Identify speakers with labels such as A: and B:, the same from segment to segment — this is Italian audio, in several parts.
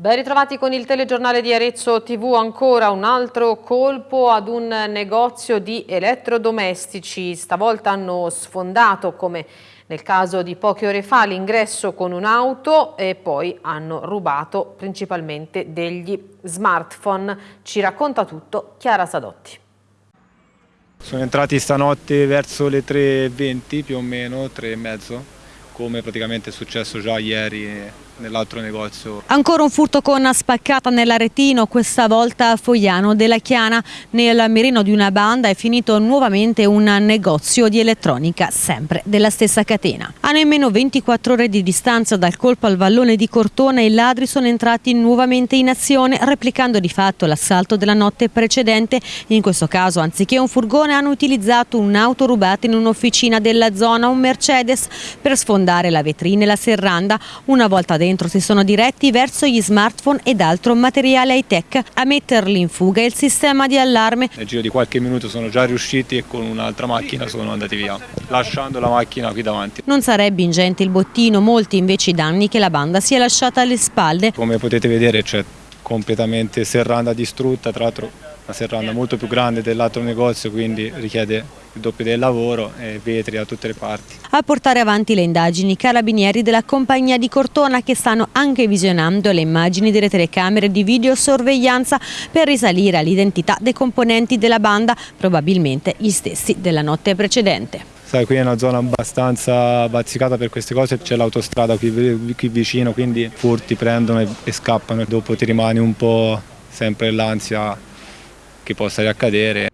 A: Ben ritrovati con il telegiornale di Arezzo TV, ancora un altro colpo ad un negozio di elettrodomestici. Stavolta hanno sfondato, come nel caso di poche ore fa, l'ingresso con un'auto e poi hanno rubato principalmente degli smartphone. Ci racconta tutto Chiara Sadotti.
B: Sono entrati stanotte verso le 3.20 più o meno, 3.30, come praticamente è successo già ieri nell'altro negozio.
C: Ancora un furto con spaccata nell'aretino, questa volta a Fogliano della Chiana. Nel mirino di una banda è finito nuovamente un negozio di elettronica, sempre della stessa catena. A nemmeno 24 ore di distanza dal colpo al vallone di Cortona i ladri sono entrati nuovamente in azione, replicando di fatto l'assalto della notte precedente. In questo caso, anziché un furgone, hanno utilizzato un'auto rubata in un'officina della zona, un Mercedes, per sfondare la vetrina e la serranda. Una volta dentro dentro si sono diretti verso gli smartphone ed altro materiale high tech. A metterli in fuga il sistema di allarme.
B: Nel giro di qualche minuto sono già riusciti e con un'altra macchina sono andati via, lasciando la macchina qui davanti.
C: Non sarebbe ingente il bottino, molti invece i danni che la banda si è lasciata alle spalle.
B: Come potete vedere c'è completamente serranda distrutta, tra l'altro una serranda molto più grande dell'altro negozio, quindi richiede il doppio del lavoro e vetri da tutte le parti.
C: A portare avanti le indagini carabinieri della compagnia di Cortona che stanno anche visionando le immagini delle telecamere di videosorveglianza per risalire all'identità dei componenti della banda, probabilmente gli stessi della notte precedente.
B: Sai, qui è una zona abbastanza bazzicata per queste cose, c'è l'autostrada qui, qui, vicino, quindi furti prendono e, e scappano e dopo ti rimani un po' sempre l'ansia che possa riaccadere.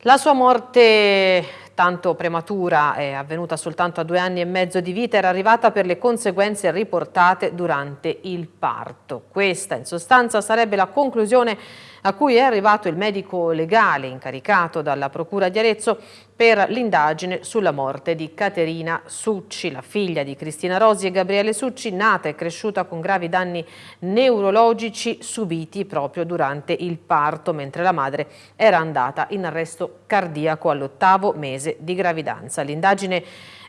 A: La sua morte tanto prematura è avvenuta soltanto a due anni e mezzo di vita, era arrivata per le conseguenze riportate durante il parto. Questa in sostanza sarebbe la conclusione a cui è arrivato il medico legale incaricato dalla Procura di Arezzo per l'indagine sulla morte di Caterina Succi, la figlia di Cristina Rosi e Gabriele Succi, nata e cresciuta con gravi danni neurologici subiti proprio durante il parto, mentre la madre era andata in arresto cardiaco all'ottavo mese di gravidanza. L'indagine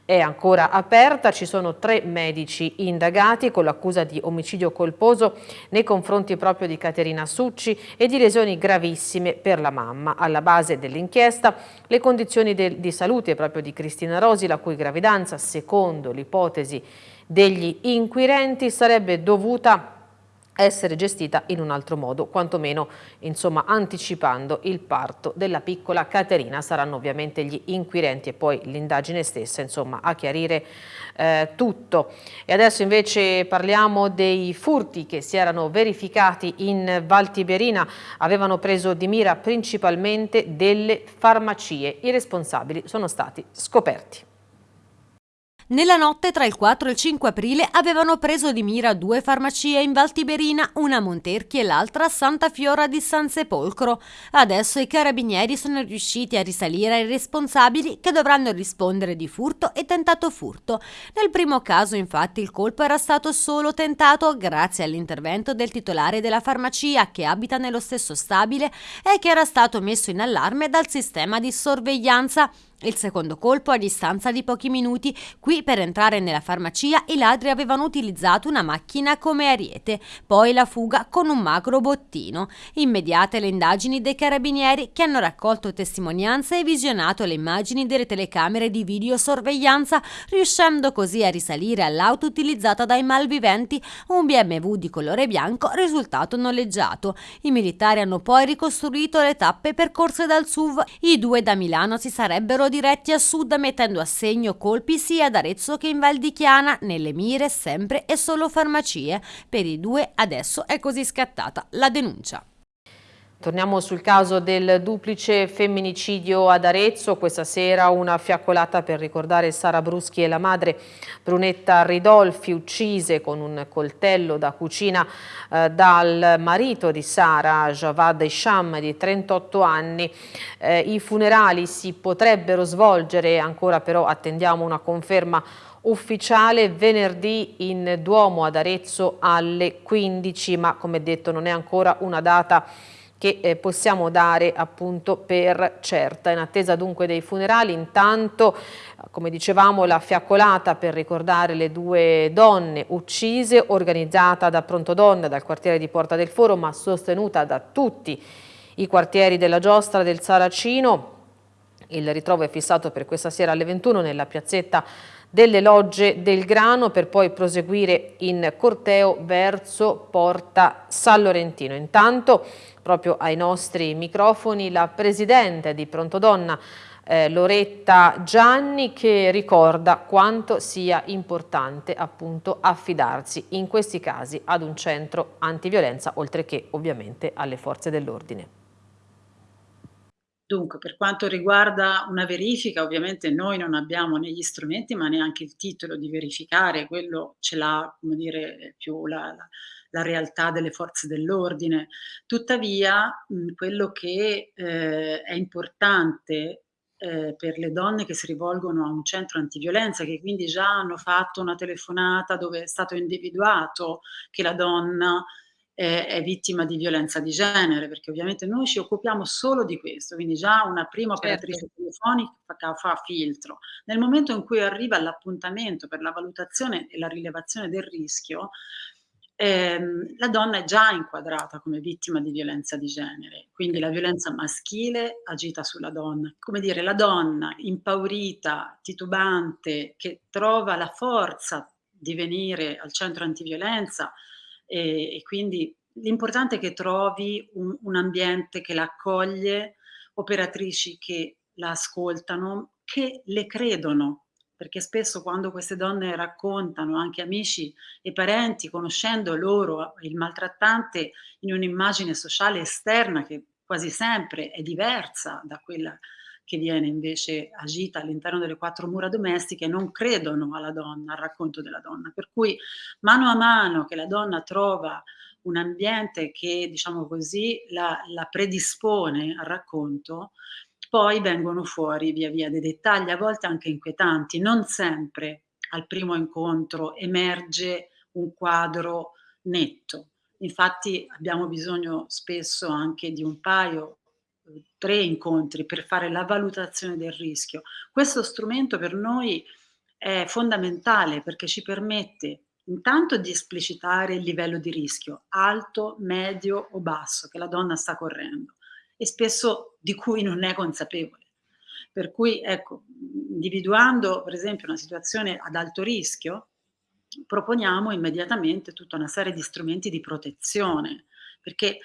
A: è ancora aperta, ci sono tre medici indagati con l'accusa di omicidio colposo nei confronti proprio di Caterina Succi e di lesioni gravissime per la mamma. Alla base dell'inchiesta le condizioni di salute proprio di Cristina Rosi, la cui gravidanza, secondo l'ipotesi degli inquirenti, sarebbe dovuta essere gestita in un altro modo, quantomeno insomma, anticipando il parto della piccola Caterina. Saranno ovviamente gli inquirenti e poi l'indagine stessa insomma, a chiarire eh, tutto. E adesso invece parliamo dei furti che si erano verificati in Val Tiberina, avevano preso di mira principalmente delle farmacie. I responsabili sono stati scoperti.
C: Nella notte tra il 4 e il 5 aprile avevano preso di mira due farmacie in Valtiberina, una a Monterchi e l'altra a Santa Fiora di San Sepolcro. Adesso i carabinieri sono riusciti a risalire ai responsabili che dovranno rispondere di furto e tentato furto. Nel primo caso infatti il colpo era stato solo tentato grazie all'intervento del titolare della farmacia che abita nello stesso stabile e che era stato messo in allarme dal sistema di sorveglianza. Il secondo colpo a distanza di pochi minuti, qui per entrare nella farmacia i ladri avevano utilizzato una macchina come ariete, poi la fuga con un magro bottino. Immediate le indagini dei carabinieri che hanno raccolto testimonianze e visionato le immagini delle telecamere di videosorveglianza, riuscendo così a risalire all'auto utilizzata dai malviventi, un BMW di colore bianco risultato noleggiato. I militari hanno poi ricostruito le tappe percorse dal SUV. I due da Milano si sarebbero diretti a sud mettendo a segno colpi sia ad Arezzo che in Val di Chiana, nelle mire sempre e solo farmacie. Per i due adesso è così scattata la denuncia.
A: Torniamo sul caso del duplice femminicidio ad Arezzo. Questa sera una fiaccolata per ricordare Sara Bruschi e la madre Brunetta Ridolfi, uccise con un coltello da cucina eh, dal marito di Sara, Javad Isham, di 38 anni. Eh, I funerali si potrebbero svolgere, ancora però attendiamo una conferma ufficiale venerdì in Duomo ad Arezzo alle 15, ma come detto non è ancora una data che eh, possiamo dare appunto per certa. In attesa dunque dei funerali, intanto, come dicevamo, la fiaccolata per ricordare le due donne uccise, organizzata da Pronto Donna, dal quartiere di Porta del Foro, ma sostenuta da tutti i quartieri della Giostra del Saracino. Il ritrovo è fissato per questa sera alle 21 nella piazzetta delle logge del grano per poi proseguire in corteo verso Porta San Lorentino. Intanto, proprio ai nostri microfoni, la presidente di Prontodonna, eh, Loretta Gianni, che ricorda quanto sia importante appunto affidarsi in questi casi ad un centro antiviolenza, oltre che ovviamente alle forze dell'ordine.
D: Dunque, per quanto riguarda una verifica, ovviamente noi non abbiamo né gli strumenti, ma neanche il titolo di verificare, quello ce l'ha, come dire, più la, la, realtà delle forze dell'ordine. Tuttavia, quello che eh, è importante eh, per le donne che si rivolgono a un centro antiviolenza, che quindi già hanno fatto una telefonata dove è stato individuato che la donna è, è, vittima di violenza di genere, perché ovviamente noi ci occupiamo solo di questo, quindi già una prima certo. operatrice certo. telefonica fa, fa filtro. Nel momento in cui arriva l'appuntamento per la valutazione e la rilevazione del rischio, ehm, la donna è già inquadrata come vittima di violenza di genere, quindi la violenza maschile agita sulla donna. Come dire, la donna impaurita, titubante, che trova la forza di venire al centro antiviolenza, e, e quindi l'importante è che trovi un, un ambiente che la accoglie, operatrici che la ascoltano, che le credono, perché spesso quando queste donne raccontano, anche amici e parenti, conoscendo loro il maltrattante in un'immagine sociale esterna che quasi sempre è diversa da quella che viene invece agita all'interno delle quattro mura domestiche non credono alla donna, al racconto della donna. Per cui mano a mano che la donna trova un ambiente che, diciamo così, la, la predispone al racconto, poi vengono fuori via via dei dettagli, a volte anche inquietanti, non sempre al primo incontro emerge un quadro netto. Infatti abbiamo bisogno spesso anche di un paio tre incontri per fare la valutazione del rischio. Questo strumento per noi è fondamentale perché ci permette intanto di esplicitare il livello di rischio, alto, medio o basso, che la donna sta correndo e spesso di cui non è consapevole. Per cui, ecco, individuando per esempio una situazione ad alto rischio, proponiamo immediatamente tutta una serie di strumenti di protezione, perché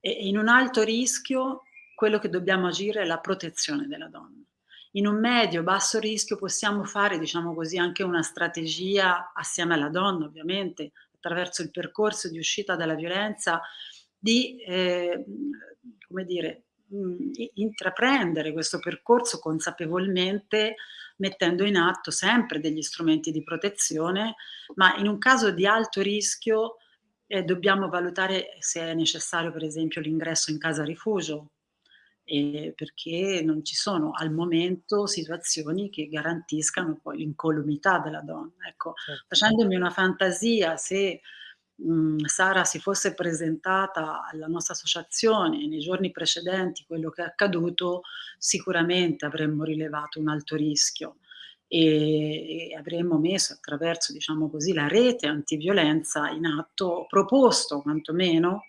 D: in un alto rischio quello che dobbiamo agire è la protezione della donna. In un medio-basso rischio possiamo fare, diciamo così, anche una strategia assieme alla donna, ovviamente, attraverso il percorso di uscita dalla violenza, di, eh, come dire, mh, intraprendere questo percorso consapevolmente mettendo in atto sempre degli strumenti di protezione, ma in un caso di alto rischio eh, dobbiamo valutare se è necessario per esempio l'ingresso in casa rifugio, eh, perché non ci sono al momento situazioni che garantiscano poi l'incolumità della donna. Ecco, certo. facendomi una fantasia, se mh, Sara si fosse presentata alla nostra associazione nei giorni precedenti quello che è accaduto, sicuramente avremmo rilevato un alto rischio e avremmo messo attraverso, diciamo così, la rete antiviolenza in atto, proposto quantomeno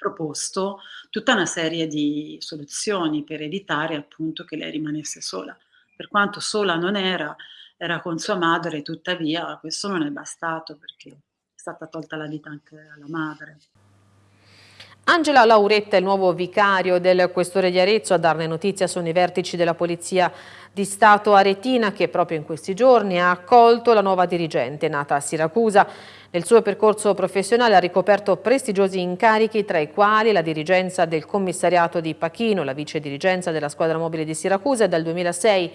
D: proposto tutta una serie di soluzioni per evitare appunto che lei rimanesse sola. Per quanto sola non era, era con sua madre, tuttavia questo non è bastato perché è stata tolta la vita anche alla madre.
A: Angela Lauretta, il nuovo vicario del questore di Arezzo, a darne notizia sono i vertici della Polizia di Stato Aretina che proprio in questi giorni ha accolto la nuova dirigente nata a Siracusa. Nel suo percorso professionale ha ricoperto prestigiosi incarichi tra i quali la dirigenza del commissariato di Pachino, la vice dirigenza della squadra mobile di Siracusa e dal 2006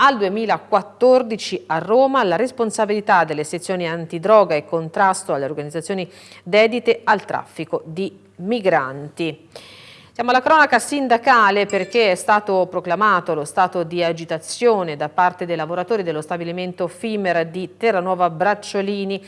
A: al 2014 a Roma la responsabilità delle sezioni antidroga e contrasto alle organizzazioni dedite al traffico di migranti. Siamo alla cronaca sindacale perché è stato proclamato lo stato di agitazione da parte dei lavoratori dello stabilimento FIMER di Terranuova Bracciolini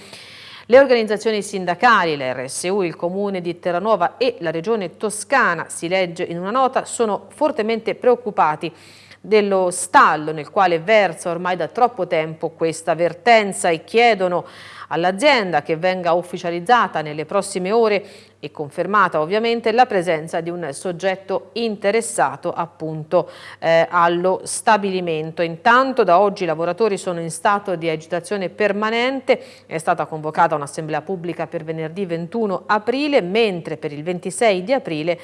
A: Le organizzazioni sindacali, l'RSU, il Comune di Terranova e la Regione Toscana, si legge in una nota, sono fortemente preoccupati dello stallo nel quale versa ormai da troppo tempo questa vertenza e chiedono all'azienda che venga ufficializzata nelle prossime ore e confermata ovviamente la presenza di un soggetto interessato appunto eh, allo stabilimento. Intanto da oggi i lavoratori sono in stato di agitazione permanente, è stata convocata un'assemblea pubblica per venerdì 21 aprile, mentre per il 26 di aprile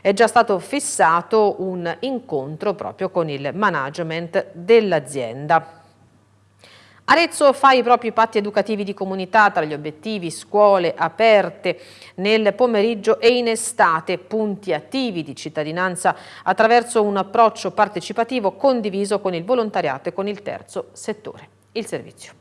A: è già stato fissato un incontro proprio con il management dell'azienda. Arezzo fa i propri patti educativi di comunità tra gli obiettivi scuole aperte nel pomeriggio e in estate, punti attivi di cittadinanza attraverso un approccio partecipativo condiviso con il volontariato e con il terzo settore. Il servizio.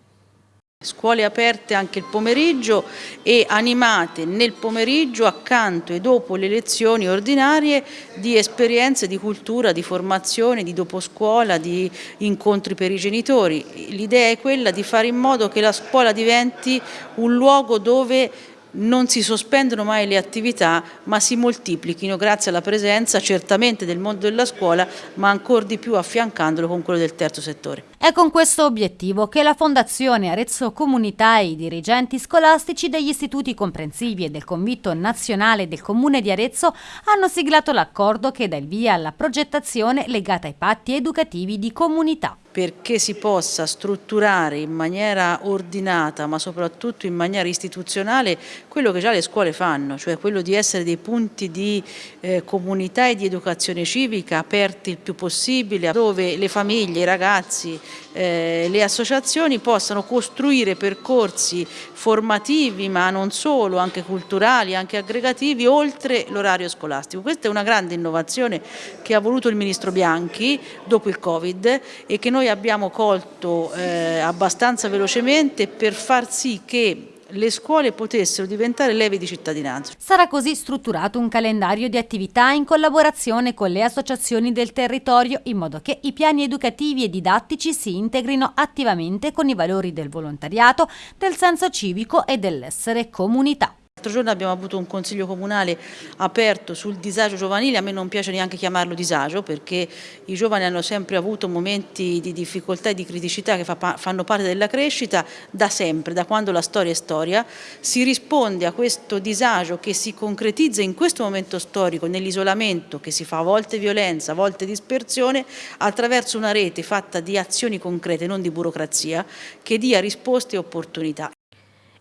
E: Scuole aperte anche il pomeriggio e animate nel pomeriggio accanto e dopo le lezioni ordinarie di esperienze di cultura, di formazione, di doposcuola, di incontri per i genitori. L'idea è quella di fare in modo che la scuola diventi un luogo dove non si sospendono mai le attività ma si moltiplichino grazie alla presenza certamente del mondo della scuola ma ancora di più affiancandolo con quello del terzo settore.
C: È con questo obiettivo che la Fondazione Arezzo Comunità e i dirigenti scolastici degli istituti comprensivi e del Convitto Nazionale del Comune di Arezzo hanno siglato l'accordo che dà il via alla progettazione legata ai patti educativi di comunità
E: perché si possa strutturare in maniera ordinata ma soprattutto in maniera istituzionale quello che già le scuole fanno, cioè quello di essere dei punti di eh, comunità e di educazione civica aperti il più possibile dove le famiglie, i ragazzi, eh, le associazioni possano costruire percorsi formativi ma non solo, anche culturali, anche aggregativi oltre l'orario scolastico. Questa è una grande innovazione che ha voluto il Ministro Bianchi dopo il Covid e che noi abbiamo colto eh, abbastanza velocemente per far sì che le scuole potessero diventare leve di cittadinanza.
C: Sarà così strutturato un calendario di attività in collaborazione con le associazioni del territorio in modo che i piani educativi e didattici si integrino attivamente con i valori del volontariato, del senso civico e dell'essere comunità.
E: L'altro giorno abbiamo avuto un consiglio comunale aperto sul disagio giovanile, a me non piace neanche chiamarlo disagio perché i giovani hanno sempre avuto momenti di difficoltà e di criticità che fa, fanno parte della crescita da sempre, da quando la storia è storia. Si risponde a questo disagio che si concretizza in questo momento storico nell'isolamento che si fa a volte violenza, a volte dispersione, attraverso una rete fatta di azioni concrete, non di burocrazia, che dia risposte e opportunità.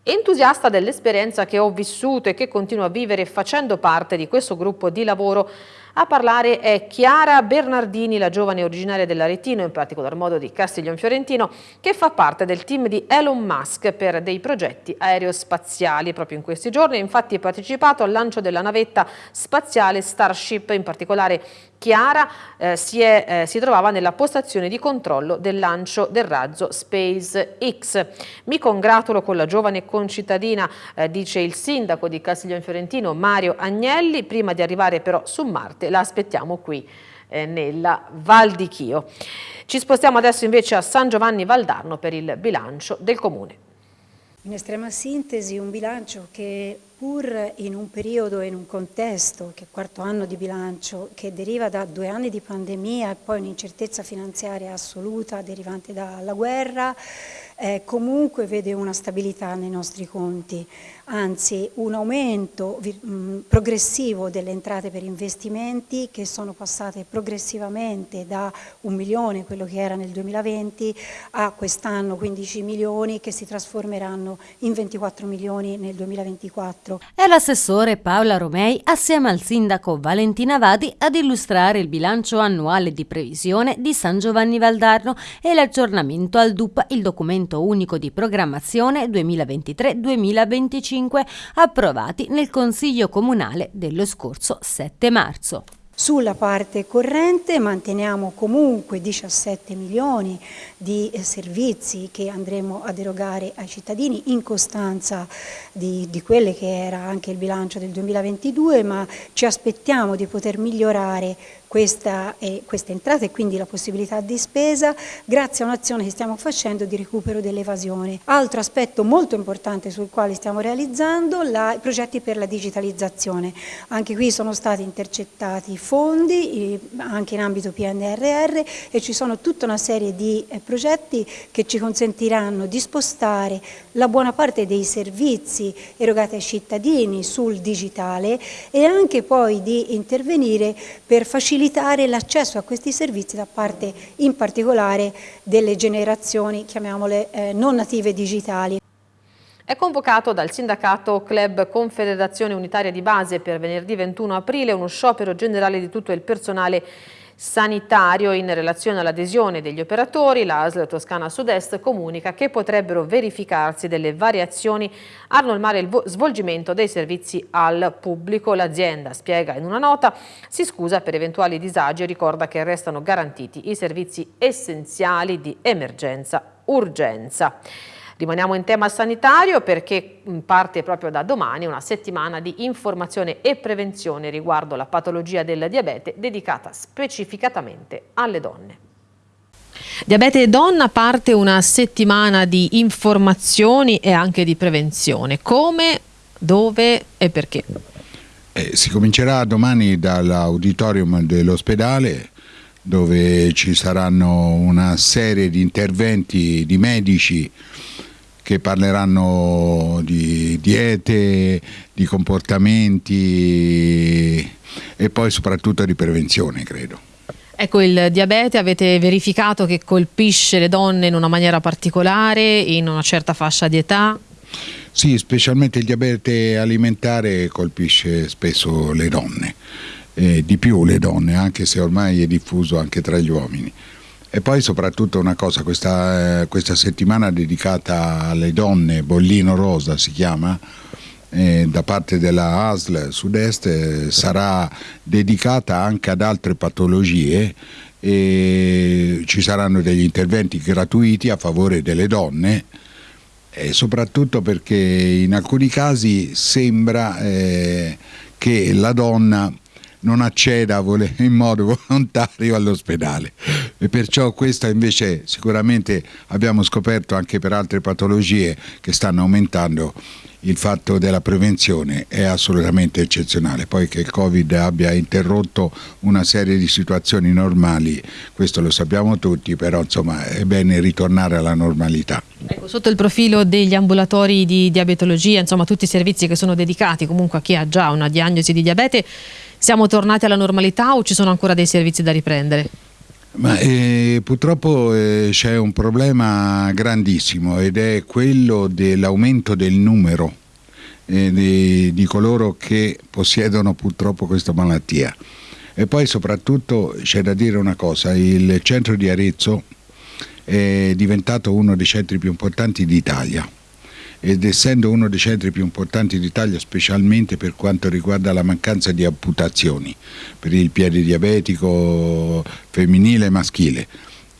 A: Entusiasta dell'esperienza che ho vissuto e che continuo a vivere facendo parte di questo gruppo di lavoro, a parlare è Chiara Bernardini, la giovane originaria dell'Aretino, in particolar modo di Castiglion Fiorentino, che fa parte del team di Elon Musk per dei progetti aerospaziali. Proprio in questi giorni infatti ha partecipato al lancio della navetta spaziale Starship, in particolare Chiara eh, si, è, eh, si, trovava nella postazione di controllo del lancio del razzo SpaceX. Mi congratulo con la giovane concittadina, eh, dice il sindaco di Castiglione Fiorentino Mario Agnelli, prima di arrivare però su Marte la aspettiamo qui eh, nella Val di Chio. Ci spostiamo adesso invece a San Giovanni Valdarno per il bilancio del comune.
F: In estrema sintesi un bilancio che pur in un periodo e in un contesto, che è quarto anno di bilancio, che deriva da due anni di pandemia e poi un'incertezza finanziaria assoluta derivante dalla guerra, eh, comunque vede una stabilità nei nostri conti anzi un aumento mh, progressivo delle entrate per investimenti che sono passate progressivamente da un milione, quello che era nel 2020, a quest'anno 15 milioni che si trasformeranno in 24 milioni nel 2024.
C: È l'assessore Paola Romei assieme al sindaco Valentina Vadi ad illustrare il bilancio annuale di previsione di San Giovanni Valdarno e l'aggiornamento al DUP, il documento unico di programmazione 2023-2025 2025 approvati nel Consiglio Comunale dello scorso 7 marzo.
F: Sulla parte corrente manteniamo comunque 17 milioni di eh, servizi che andremo ad erogare ai cittadini in costanza di, di quelle che era anche il bilancio del 2022, ma ci aspettiamo di poter migliorare questa, eh, questa entrata e quindi la possibilità di spesa grazie a un'azione che stiamo facendo di recupero dell'evasione. Altro aspetto molto importante sul quale stiamo realizzando la, i progetti per la digitalizzazione. Anche qui sono stati intercettati fondi eh, anche in ambito PNRR e ci sono tutta una serie di eh, progetti che ci consentiranno di spostare la buona parte dei servizi erogati ai cittadini sul digitale e anche poi di intervenire per facilitare l'accesso a questi servizi da parte in particolare delle generazioni, chiamiamole eh, non native digitali.
A: È convocato dal sindacato Club Confederazione Unitaria di Base per venerdì 21 aprile uno sciopero generale di tutto il personale sanitario in relazione all'adesione degli operatori, la ASL Toscana Sud-Est comunica che potrebbero verificarsi delle variazioni a normare il svolgimento dei servizi al pubblico. L'azienda spiega in una nota, si scusa per eventuali disagi e ricorda che restano garantiti i servizi essenziali di emergenza-urgenza. Rimaniamo in tema sanitario perché parte proprio da domani una settimana di informazione e prevenzione riguardo la patologia del diabete dedicata specificatamente alle donne. Diabete donna parte una settimana di informazioni e anche di prevenzione. Come, dove e perché?
G: Eh, si comincerà domani dall'auditorium dell'ospedale dove ci saranno una serie di interventi di medici che parleranno di diete, di comportamenti e poi soprattutto di prevenzione, credo.
A: Ecco, il diabete avete verificato che colpisce le donne in una maniera particolare, in una certa fascia di età?
G: Sì, specialmente il diabete alimentare colpisce spesso le donne, eh, di più le donne, anche se ormai è diffuso anche tra gli uomini. E poi soprattutto una cosa, questa, eh, questa settimana dedicata alle donne, Bollino Rosa si chiama, eh, da parte della ASL Sud-Est eh, sarà dedicata anche ad altre patologie e ci saranno degli interventi gratuiti a favore delle donne e soprattutto perché in alcuni casi sembra eh, che la donna non acceda in modo volontario all'ospedale e perciò questa invece sicuramente abbiamo scoperto anche per altre patologie che stanno aumentando il fatto della prevenzione è assolutamente eccezionale. Poi che il Covid abbia interrotto una serie di situazioni normali, questo lo sappiamo tutti, però insomma è bene ritornare alla normalità.
A: Ecco, sotto il profilo degli ambulatori di diabetologia, insomma tutti i servizi che sono dedicati comunque a chi ha già una diagnosi di diabete, siamo tornati alla normalità o ci sono ancora dei servizi da riprendere?
G: Ma, eh, purtroppo eh, c'è un problema grandissimo ed è quello dell'aumento del numero eh, di, di, coloro che possiedono purtroppo questa malattia. E poi soprattutto c'è da dire una cosa, il centro di Arezzo è diventato uno dei centri più importanti d'Italia ed essendo uno dei centri più importanti d'Italia specialmente per quanto riguarda la mancanza di amputazioni per il piede diabetico femminile e maschile.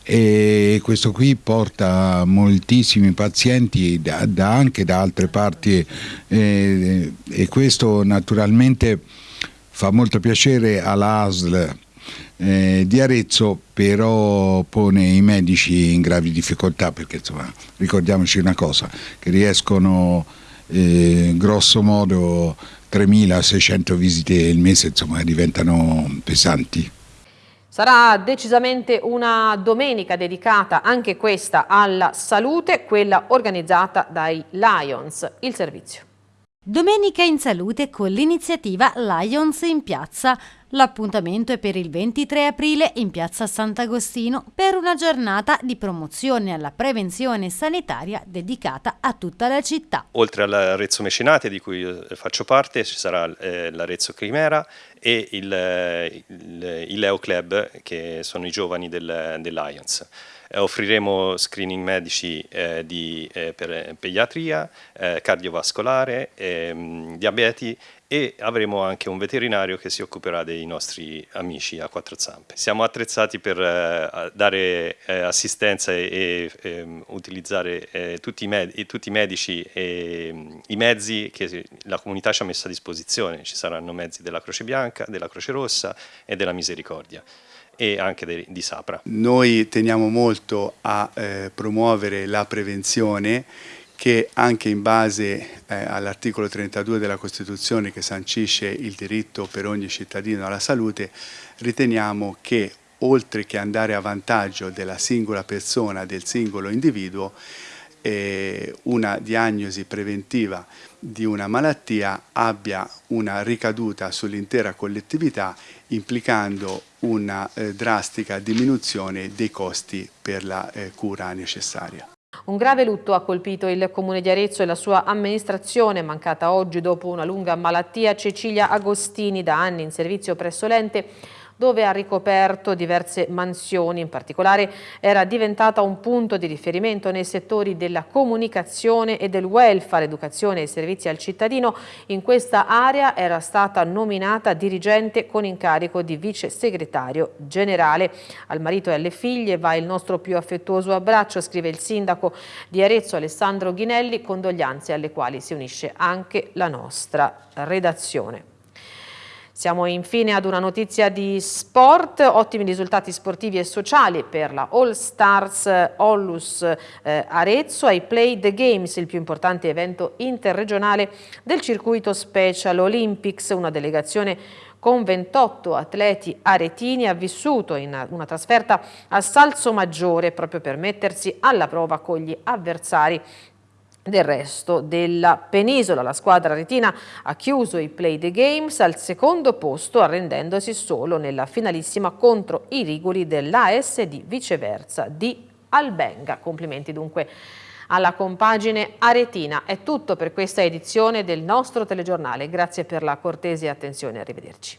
G: E questo qui porta moltissimi pazienti da, da anche da altre parti eh, e questo naturalmente fa molto piacere all'ASL eh, di Arezzo però pone i medici in gravi difficoltà perché insomma, ricordiamoci una cosa, che riescono eh, grosso modo 3.600 visite il mese insomma, diventano pesanti.
A: Sarà decisamente una domenica dedicata anche questa alla salute, quella organizzata dai Lions, il servizio.
C: Domenica in salute con l'iniziativa Lions in piazza. L'appuntamento è per il 23 aprile in piazza Sant'Agostino per una giornata di promozione alla prevenzione sanitaria dedicata a tutta la città.
H: Oltre all'Arezzo Mecenate di cui faccio parte ci sarà eh, l'Arezzo Chimera e il, il, il Leo Club che sono i giovani del, del Lions. Eh, offriremo screening medici eh, di, eh, per pediatria, cardiovascolare, ehm, diabeti e avremo anche un veterinario che si occuperà dei nostri amici a quattro zampe. Siamo attrezzati per eh, dare eh, assistenza e, e ehm, utilizzare eh, tutti, i tutti, i medici e mm, i mezzi che la comunità ci ha messo a disposizione. Ci saranno mezzi della Croce Bianca, della Croce Rossa e della Misericordia e anche de, di Sapra.
I: Noi teniamo molto a eh, promuovere la prevenzione che anche in base eh, all'articolo 32 della Costituzione che sancisce il diritto per ogni cittadino alla salute, riteniamo che oltre che andare a vantaggio della singola persona, del singolo individuo, eh, una diagnosi preventiva di una malattia abbia una ricaduta sull'intera collettività implicando una eh, drastica diminuzione dei costi per la eh, cura necessaria.
A: Un grave lutto ha colpito il comune di Arezzo e la sua amministrazione, mancata oggi dopo una lunga malattia. Cecilia Agostini, da anni in servizio presso l'ente, dove ha ricoperto diverse mansioni, in particolare era diventata un punto di riferimento nei settori della comunicazione e del welfare, educazione e servizi al cittadino. In questa area era stata nominata dirigente con incarico di vice segretario generale. Al marito e alle figlie va il nostro più affettuoso abbraccio, scrive il sindaco di Arezzo Alessandro Ghinelli, condoglianze alle quali si unisce anche la nostra redazione. Siamo infine ad una notizia di sport, ottimi risultati sportivi e sociali per la All Stars Ollus eh, Arezzo. Ai Play the Games, il più importante evento interregionale del circuito Special Olympics, una delegazione con 28 atleti aretini ha vissuto in una trasferta a Salso Maggiore proprio per mettersi alla prova con gli avversari del resto della penisola. La squadra retina ha chiuso i Play the Games al secondo posto arrendendosi solo nella finalissima contro i rigoli dell'ASD viceversa di Albenga. Complimenti dunque alla compagine aretina. È tutto per questa edizione del nostro telegiornale. Grazie per la cortese attenzione. Arrivederci.